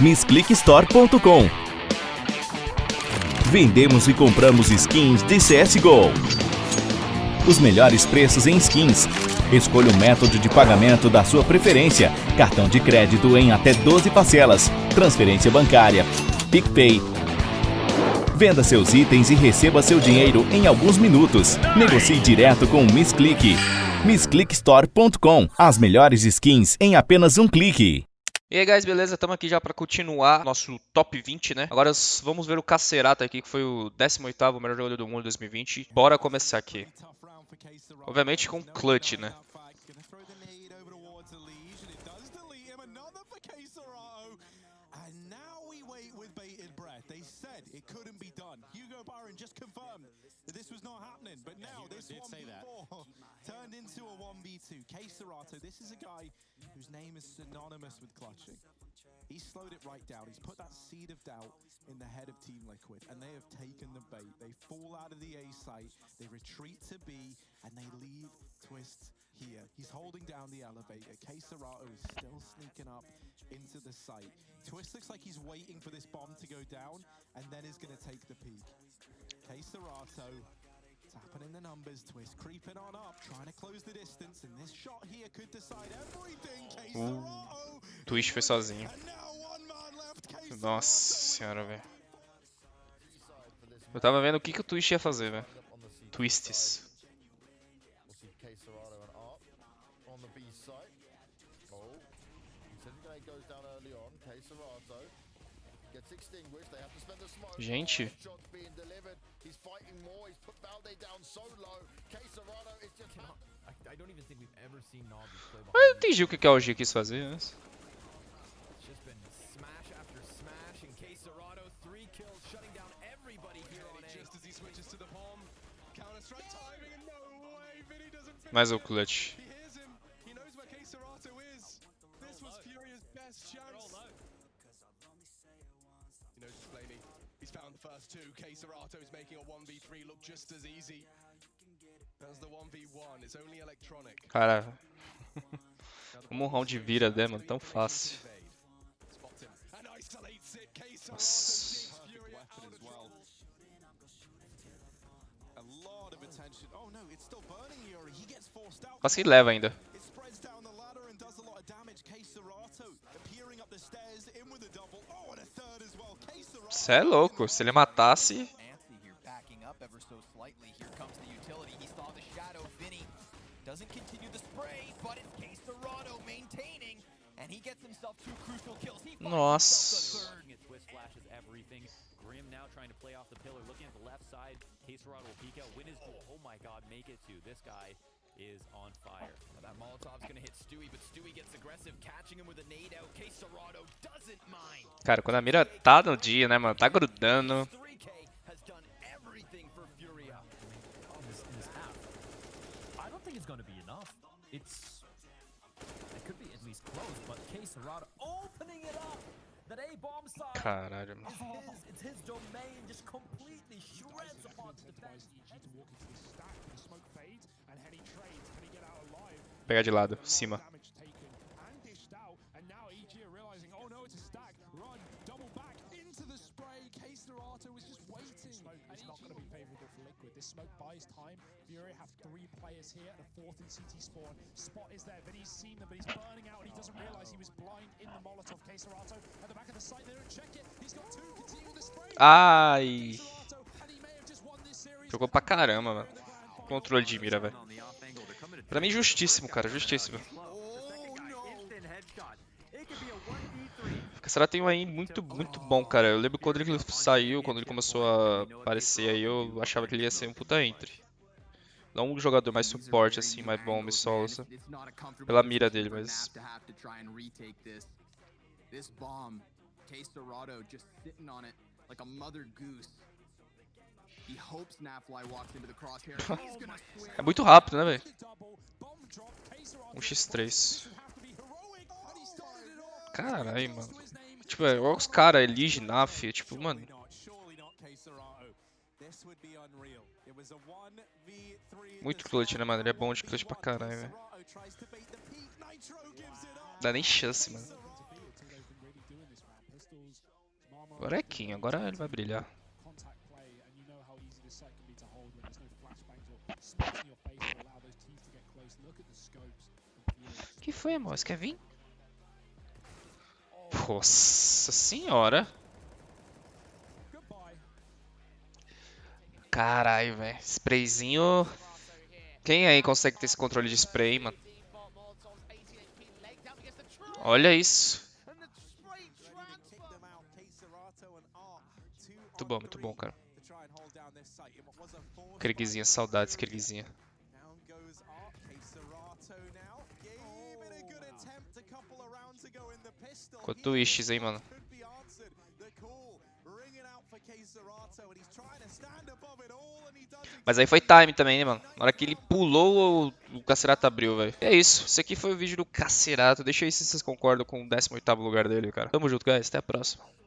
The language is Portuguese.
MissClickStore.com Vendemos e compramos skins de CSGO. Os melhores preços em skins. Escolha o método de pagamento da sua preferência. Cartão de crédito em até 12 parcelas. Transferência bancária. PicPay, Venda seus itens e receba seu dinheiro em alguns minutos. Negocie direto com o MissClick. MissClickStore.com As melhores skins em apenas um clique. E aí, guys, beleza? Estamos aqui já para continuar nosso top 20, né? Agora vamos ver o Cacerato aqui, que foi o 18º melhor jogador do mundo em 2020. Bora começar aqui. Obviamente com clutch, né? This was not happening, but now this 1v4 turned into a 1v2. K Serato, this is a guy whose name is synonymous with clutching. He slowed it right down. He's put that seed of doubt in the head of Team Liquid, and they have taken the bait. They fall out of the A site, they retreat to B, and they leave Twist here. He's holding down the elevator. K Serato is still into the site. Twist looks like he's waiting for this bomb to go down, and then is going to take the peak. K Serato tapping in the numbers, Twist creeping on up, trying to close the distance, and this shot here could decide everything. K Serato. Twist foi sozinho. Nossa senhora, velho. Eu tava vendo o que, que o Twist ia fazer, velho. Twists. Gente. Eu não entendi o que, que a OG quis fazer antes. Mais o clutch. First two. K Serato is making a 1v3 look just as easy as the 1v1. It's only electronic. Cara, como um round vira, né, mano? Tão fácil. Nossa. Quase que leva ainda. Você é louco, se ele matasse... Nossa. Is on fire. Now that Molotov's gonna hit Stewie, but Stewie gets aggressive, catching him with a nade out. K Serrado doesn't mind. Cara, quando a mira tá no dia, né, mano, tá grudando. It's it could be at least close, but K Serrado opening it up. That A bomb side Caralho, mano. It's his domain, just completely shreds upon the defense. Pegar de lado, cima. This smoke buys time. Fury have three players here and a fourth in CT spawn. Spot is there, but he's seen them, but he's burning out and he doesn't realize he was blind in the Molotov. K-Serato at the back of the site, they don't check it. He's got two, continue with the spray. Ai. Jogou pra caramba, mano. Controle de mira, velho. Pra mim, justíssimo, cara. Justíssimo. Será tem um aí muito, muito bom, cara. Eu lembro quando ele saiu, quando ele começou a aparecer aí, eu achava que ele ia ser um puta entre. Não um jogador mais suporte, assim, mais bom, me solo, pela mira dele, mas... é muito rápido, né, velho? Um x3. Caralho, mano. Tipo, é igual os caras, Elige, Naf, tipo, mano. It was a 1v3 Muito clutch, né, mano? Ele é bom de clutch pra caralho, velho. Dá nem chance, mano. Agora é King, agora ele vai brilhar. Contact play, and you know how easy this site can be to hold when there's no flashbangs or smokes in your face to allow those teams to get close. Look at the scopes. que foi, amor? Você quer vir? Nossa senhora. Caralho, velho. Sprayzinho. Quem aí consegue ter esse controle de spray, mano? Olha isso. Muito bom, muito bom, cara. Krigzinha, saudades, Krigzinha. Down goes Art, K-Serato now. Gave it a good attempt a couple of rounds ago in the pistol. Com twists, hein, mano. Mas aí foi time também, né, mano? Na hora que ele pulou, o Cacerato abriu, velho. É isso. Esse aqui foi o vídeo do Cacerato. Deixa aí se vocês concordam com o 18º lugar dele, cara. Tamo junto, guys. Até a próxima.